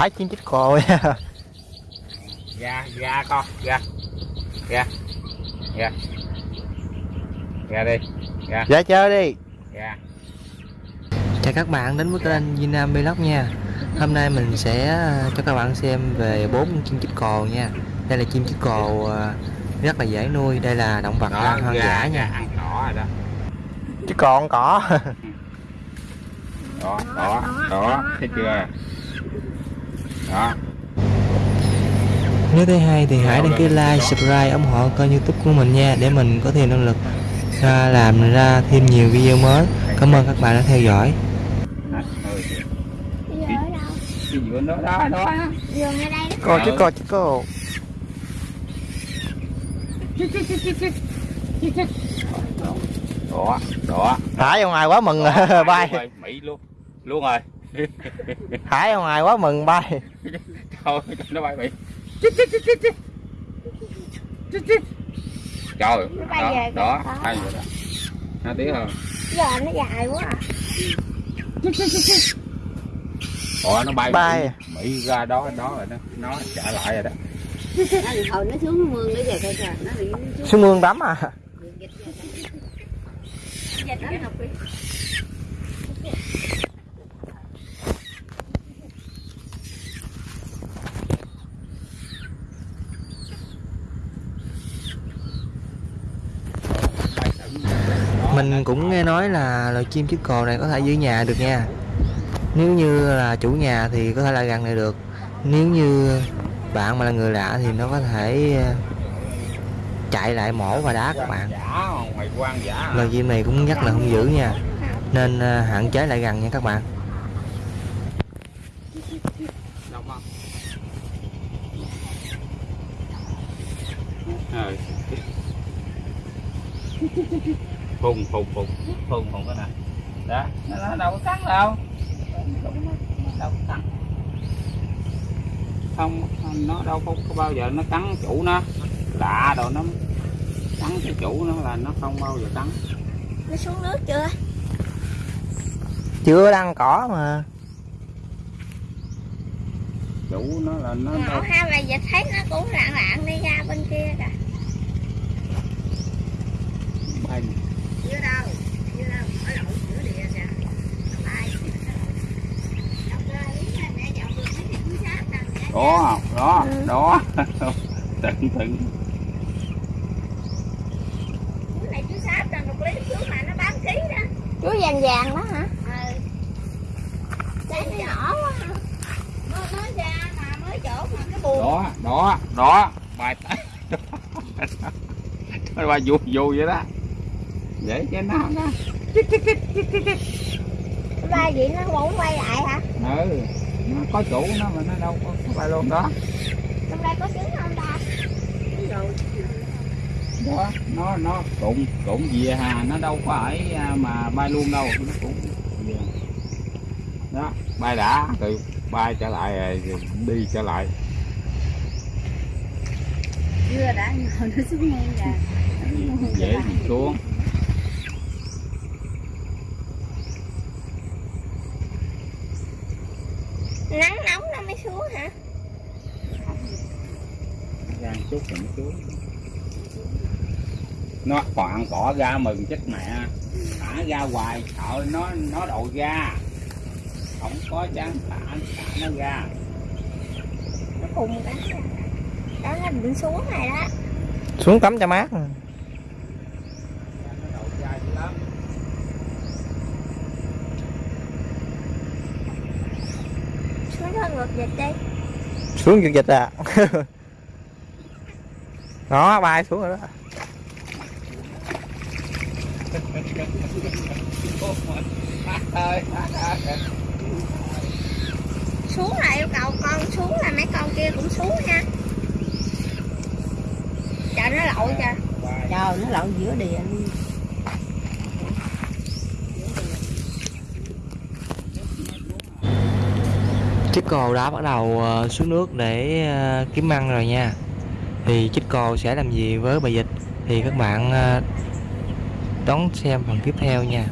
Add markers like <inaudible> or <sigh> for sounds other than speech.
phải chim chích nha ra ra con ra ra ra ra đi ra ra chơi đi. Ra chào các bạn đến với kênh Việt Nam Vlog nha. Hôm nay mình sẽ ờ, cho các bạn xem về bốn chim chích cồ nha. Đây là chim chích cồ ờ, rất là dễ nuôi. Đây là động vật đó hoang ra, dã nha. ăn cỏ rồi đó. Chích cồ ăn cỏ. Đó đó đó. Thấy chưa đó Nếu thấy hay thì hãy đăng ký like, subscribe, ủng hộ kênh youtube của mình nha Để mình có thêm năng lực ra làm ra thêm nhiều video mới. Cảm ơn các bạn đã theo dõi. Vườn đó đó đó Giường ở đây đó. Cô chứ cô chứ cô. Đó đó Thả ra ngoài quá mừng <laughs> bay mỹ luôn luôn rồi Thả ra ngoài quá mừng bay. Thôi nó bay bị trời Nó bay đó về đó hay rồi đó. Nó tiếng hơn. Giờ nó dài quá à. Ủa nó bay Bay. Mỹ, ra đó đó rồi đó. Nó trả lại rồi đó. Nó hồi nó xuống mương để về coi trời nó thì xuống mương tắm à. dịch về dịch học đi Mình cũng nghe nói là loài chim chiếc cò này có thể giữ nhà được nha. Nếu như là chủ nhà thì có thể là gần này được. Nếu như bạn mà là người lạ thì nó có thể ờ, chạy lại mổ và đá các bạn. Loài chim này cũng rất là hung dữ nha. Nên ờ, hạn chế lại gần nha các bạn. Đông phùng phùng phùng. Phùng phùng cái này. Đó. Nó, đâu có cắn đâu. Có cắn. Không nó đâu có, có bao giờ nó cắn chủ nó. Lạ rồi nó. Cắn cái chủ nó là nó không bao giờ cắn. Nó xuống nước chưa? Chưa đang cỏ mà. Chủ nó là nó Ngộ ha mà giờ thấy nó cũng lạng lạng đi ra bên kia kìa. bay đó đó Ừ. đó <laughs> tận tận Cái này túi xách là một lý trước mà nó bán ký đó. Túi vàng vàng đó hả? nó nhỏ quá hả? Nó nói ra mà mới chỗ mà cái buồn. đó đó đó bài tay <laughs> nó bài vui vui vậy đó để cho nó đó Ba gì nó cũng quay lại hả? ừ nó có chủ nó mà nó đâu có, có luôn đó Trong đây có trứng không ta? đó nó nó cũng cũng về hà nó đâu có ở à, mà bay luôn đâu nó cũng về. đó bay đã rồi bay trở lại rồi đi trở lại chưa đã ngồi nó xuống kìa dễ xuống Nắng nóng nó mới xuống hả? ra chút rồi nó xuống nó khoảng cỏ ra mừng chết mẹ thả ra hoài sợ nó nó đậu ra không có chán thả thả nó ra Nó cùng cái đó nó định xuống này đó. Xuống tắm cho mát nè. nó đậu ra dữ lắm Ngược dịch đi. Xuống dịch dịch à. <laughs> Đó bay xuống rồi đó. Xuống là yêu cầu con xuống là mấy con kia cũng xuống nha chờ nó lội kìa. Trời nó lậu giữa địa luôn Chiếc cồ đã bắt đầu ờ, xuống nước để ờ, kiếm ăn rồi nha. Thì chiếc cồ sẽ làm gì với bà dịch Thì các bạn ờ, đón xem phần tiếp theo nha.